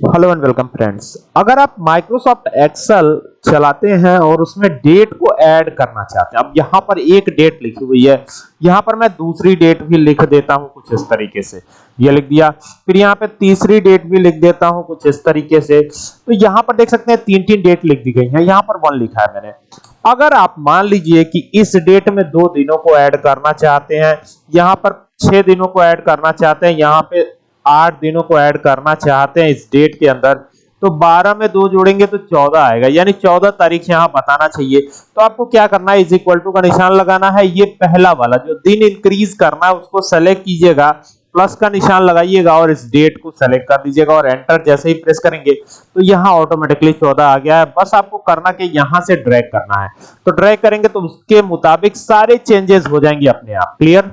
Hello and welcome friends अगर आप Microsoft Excel चलाते हैं और उसमें डेट को ऐड करना चाहते हैं, अब यहाँ पर एक डेट लिखी हुई है। यहाँ पर मैं दूसरी डेट भी लिख देता हूँ कुछ इस तरीके से। ये लिख दिया। फिर यहाँ पे तीसरी डेट भी लिख देता हूँ कुछ इस तरीके से। तो यहाँ पर देख सकते हैं तीन तीन डेट लिख दी गई है। यहाँ पर वन लिखा है मैंने। अगर आप मान लीजिए कि इस डेट में दो दिनों को ऐड करना चाहते हैं, यहाँ पर छह दिनों को ऐड करना चाहते हैं, यहाँ पे आठ दिनों को ऐड करना चाहते हैं इस डेट के अंदर। तो 12 में दो जोड़ेंगे तो 14 आएगा। यानी 14 तारीख यहाँ बताना चाहिए। तो आपको क्या करना है? इज़ इक्वल टू का निशान लगाना है। ये पहला वाला, जो दिन इंक्रीज करना है, उसको सेलेक्ट कीजिएगा। प्लस का निशान लगाइएगा और इस डेट को सेलेक्ट कर दीजिएगा और एंटर जैसे ही प्रेस करेंगे तो यहाँ ऑटोमेटिकली 14 आ गया है। बस आपको करना कि यहाँ से ड्रैग करना है। तो ड्रैग करेंगे तो उसके मुताबिक सारे चेंजेस हो जाएँगे अपने आप। क्लियर